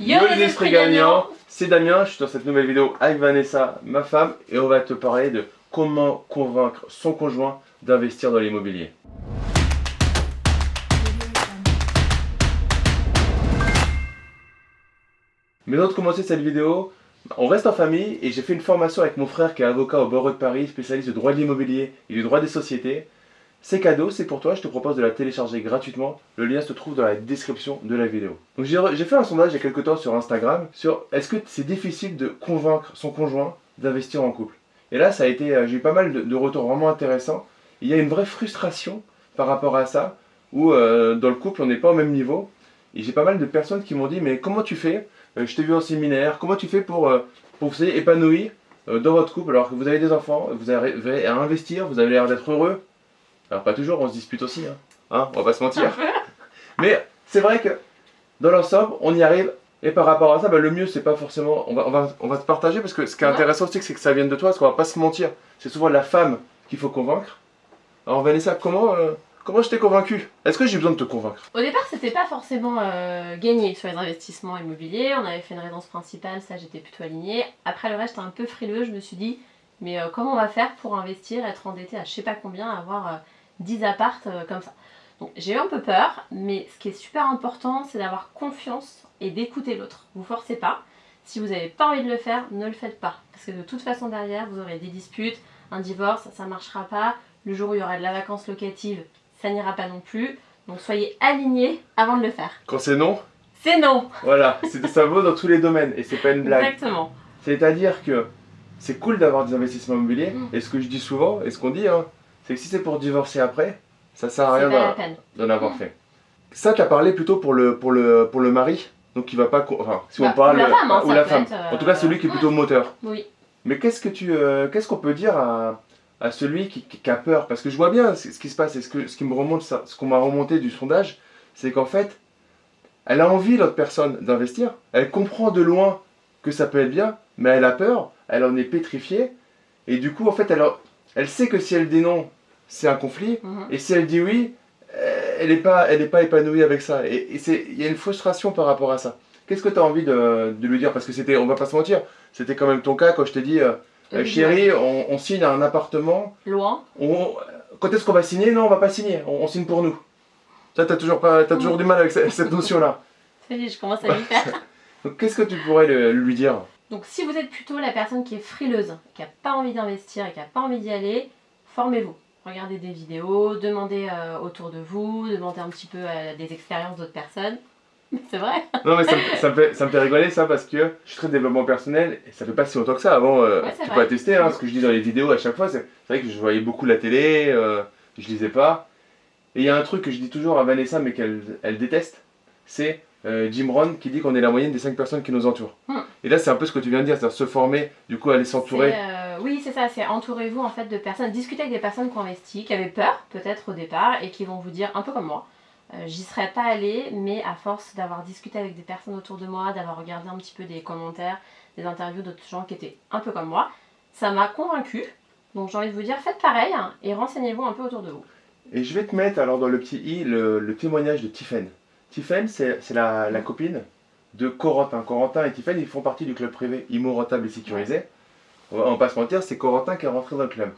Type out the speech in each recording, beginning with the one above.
Yo, les esprits gagnants C'est Damien, je suis dans cette nouvelle vidéo avec Vanessa, ma femme, et on va te parler de comment convaincre son conjoint d'investir dans l'immobilier. Mais avant de commencer cette vidéo, on reste en famille et j'ai fait une formation avec mon frère qui est avocat au barreau de Paris, spécialiste du droit de l'immobilier et du droit des sociétés. C'est cadeau, c'est pour toi, je te propose de la télécharger gratuitement. Le lien se trouve dans la description de la vidéo. Donc j'ai fait un sondage il y a quelques temps sur Instagram sur est-ce que c'est difficile de convaincre son conjoint d'investir en couple? Et là, ça a été, euh, j'ai eu pas mal de, retours vraiment intéressants. Il y a une vraie frustration par rapport à ça, où euh, dans le couple, on n'est pas au même niveau. Et j'ai pas mal de personnes qui m'ont dit, mais comment tu fais? Euh, Je t'ai vu en séminaire, comment tu fais pour, pour vous épanoui dans votre couple alors que vous avez des enfants, vous avez à investir, vous avez l'air d'être heureux alors pas toujours, on se dispute aussi, hein, hein on va pas se mentir. Mais c'est vrai que dans l'ensemble, on y arrive. Et par rapport à ça, bah, le mieux, c'est pas forcément... On va, on, va, on va te partager, parce que ce qui est intéressant aussi, c'est que ça vienne de toi, parce qu'on va pas se mentir. C'est souvent la femme qu'il faut convaincre. Alors Vanessa, comment, euh, comment je t'ai convaincu? Est-ce que j'ai besoin de te convaincre? Au départ, c'était pas forcément euh, gagné sur les investissements immobiliers. On avait fait une résidence principale, ça j'étais plutôt alignée. Après le reste, un peu frileux. Je me suis dit, mais euh, comment on va faire pour investir, être endetté à je sais pas combien, avoir 10 appartes euh, comme ça. Donc j'ai eu un peu peur, mais ce qui est super important, c'est d'avoir confiance et d'écouter l'autre. Vous forcez pas. Si vous n'avez pas envie de le faire, ne le faites pas. Parce que de toute façon derrière, vous aurez des disputes, un divorce, ça ne marchera pas. Le jour où il y aura de la vacance locative, ça n'ira pas non plus. Donc soyez alignés avant de le faire. Quand c'est non C'est non Voilà, ça vaut dans tous les domaines et c'est pas une blague. Exactement. C'est-à-dire que c'est cool d'avoir des investissements immobiliers, mm. et ce que je dis souvent, et ce qu'on dit, hein, c'est que si c'est pour divorcer après, ça sert à rien d'en avoir fait. Ça, tu as parlé plutôt pour le, pour le, pour le mari, donc qui va pas... Enfin, si on bah, parle... Ou la femme, hein, ou la femme. En tout cas, celui qui est plutôt moteur. Oui. Mais qu'est-ce que tu, euh, qu'est-ce qu'on peut dire à, à celui qui, qui, a peur? Parce que je vois bien ce qui se passe, et ce, que, ce qui me remonte, ce qu'on m'a remonté du sondage, c'est qu'en fait, elle a envie, l'autre personne, d'investir. Elle comprend de loin que ça peut être bien, mais elle a peur, elle en est pétrifiée. Et du coup, en fait, elle, elle sait que si elle dit non, c'est un conflit. Mhm. Et si elle dit oui, euh, elle n'est pas, pas épanouie avec ça. Et, il y a une frustration par rapport à ça. Qu'est-ce que tu as envie de, lui dire? Parce que c'était, on va pas se mentir, c'était quand même ton cas quand je t'ai dit, euh, euh, chérie, on, signe un appartement. Loin. quand est-ce qu'on va signer? Non, on va pas signer, on, signe pour nous. Ça, tu as toujours, pas, as toujours du mal avec cette, notion-là. Ça y est, je commence à lui faire. Donc qu'est-ce que tu pourrais lui dire? Donc si vous êtes plutôt la personne qui est frileuse, qui n'a pas envie d'investir et qui n'a pas envie d'y aller, formez-vous. Regardez des vidéos, demandez euh, autour de vous, demandez un petit peu euh, des expériences d'autres personnes. C'est vrai Non mais ça me, fait, ça, me, fait, rigoler ça parce que je suis très développement personnel et ça fait pas si longtemps que ça. Avant, euh, tu peux attester hein, ce que je dis dans les vidéos à chaque fois. C'est vrai que je voyais beaucoup la télé, je lisais pas. Et il y a un truc que je dis toujours à Vanessa mais qu'elle elle déteste, c'est Jim Rohn qui dit qu'on est la moyenne des 5 personnes qui nous entourent. Hmm. Et là c'est un peu ce que tu viens de dire, c'est-à-dire se former, du coup aller s'entourer oui, c'est ça, c'est entourez-vous en fait de personnes, discutez avec des personnes qui ont investi, qui avaient peur peut-être au départ et qui vont vous dire un peu comme moi. Euh, j'y serais pas allée, mais à force d'avoir discuté avec des personnes autour de moi, d'avoir regardé un petit peu des commentaires, des interviews d'autres gens qui étaient un peu comme moi, ça m'a convaincue. Donc j'ai envie de vous dire, faites pareil hein, et renseignez-vous un peu autour de vous. Et je vais te mettre alors dans le petit i le, témoignage de Tiffen. Tiffen, c'est la, copine de Corentin. Corentin et Tiffen, ils font partie du club privé Immo Rentable et Sécurisé on va, pas se mentir, c'est Corentin qui est rentré dans le club.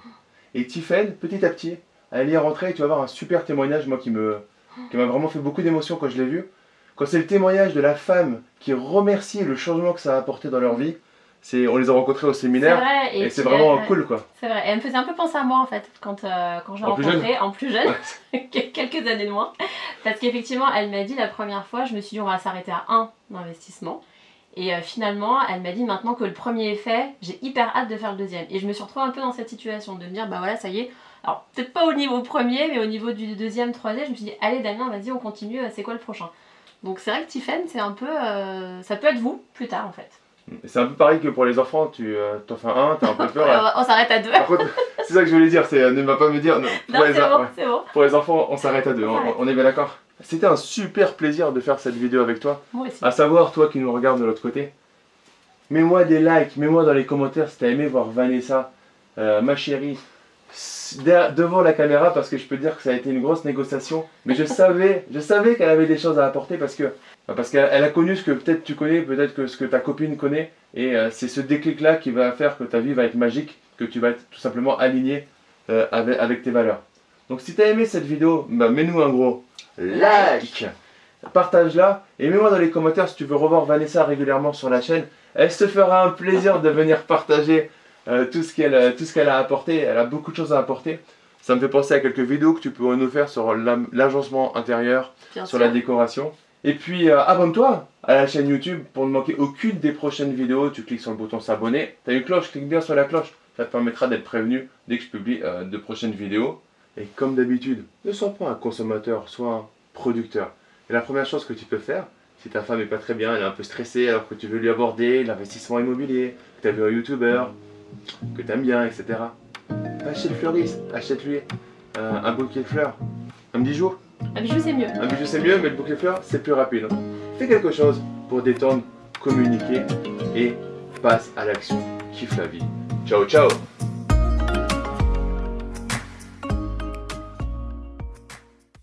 Et Tiffen, petit à petit, elle y est rentrée et tu vas avoir un super témoignage, moi qui me qui m'a vraiment fait beaucoup d'émotion quand je l'ai vu. Quand c'est le témoignage de la femme qui remercie le changement que ça a apporté dans leur vie, on les a rencontrés au séminaire et, c'est vraiment cool quoi. C'est vrai, et elle me faisait un peu penser à moi en fait quand, euh, quand je l'ai rencontrée, en plus jeune, quelques années de moins. Parce qu'effectivement, elle m'a dit la première fois, je me suis dit on va s'arrêter à un investissement. Et euh, finalement, elle m'a dit maintenant que le premier est fait, j'ai hyper hâte de faire le deuxième. Et je me suis retrouvée un peu dans cette situation, de me dire, bah voilà, ça y est. Alors, peut-être pas au niveau premier, mais au niveau du deuxième, troisième, je me suis dit, allez Damien, vas-y, on continue, euh, c'est quoi le prochain? Donc c'est vrai que Tiffen, c'est un peu... Euh, ça peut être vous, plus tard, en fait. C'est un peu pareil que pour les enfants, tu t'en fais un, t'as un peu peur. on s'arrête à deux. c'est ça que je voulais dire, c'est ne va pas me dire. Non, pour, les, bon, bon. pour les enfants, on s'arrête à deux, on est bien d'accord? C'était un super plaisir de faire cette vidéo avec toi. Moi aussi. À savoir, toi qui nous regardes de l'autre côté. Mets-moi des likes, mets-moi dans les commentaires si t'as aimé voir Vanessa, euh, ma chérie, devant la caméra parce que je peux dire que ça a été une grosse négociation. Mais je savais, je savais qu'elle avait des choses à apporter parce que Bah, parce qu'elle elle a connu ce que peut-être tu connais, peut-être que ce que ta copine connaît, et euh, c'est ce déclic-là qui va faire que ta vie va être magique, que tu vas être tout simplement aligné euh, avec, avec tes valeurs. Donc si tu as aimé cette vidéo, bah, mets-nous un gros like, partage-la, et mets-moi dans les commentaires si tu veux revoir Vanessa régulièrement sur la chaîne. Elle se fera un plaisir de venir partager euh, tout ce qu'elle tout ce qu'elle a apporté, elle a beaucoup de choses à apporter. Ça me fait penser à quelques vidéos que tu peux nous faire sur l'agencement intérieur, Bien sur sûr. la décoration. Et puis euh, abonne-toi à la chaîne YouTube pour ne manquer aucune des prochaines vidéos. Tu cliques sur le bouton s'abonner. Tu as une cloche, clique bien sur la cloche. Ça te permettra d'être prévenu dès que je publie euh, de prochaines vidéos. Et comme d'habitude, ne sois pas un consommateur, sois un producteur. Et la première chose que tu peux faire, si ta femme est pas très bien, elle est un peu stressée alors que tu veux lui aborder l'investissement immobilier, que tu as vu un youtubeur, que tu aimes bien, etc. Va chez le fleuriste, achète-lui euh, un bouquet de fleurs, un bijou. Un bijou, c'est mieux. Un bijou c'est mieux, mais le bouquet de fleurs c'est plus rapide. Fais quelque chose pour détendre, communiquer et passe à l'action. Kiffe la vie. Ciao ciao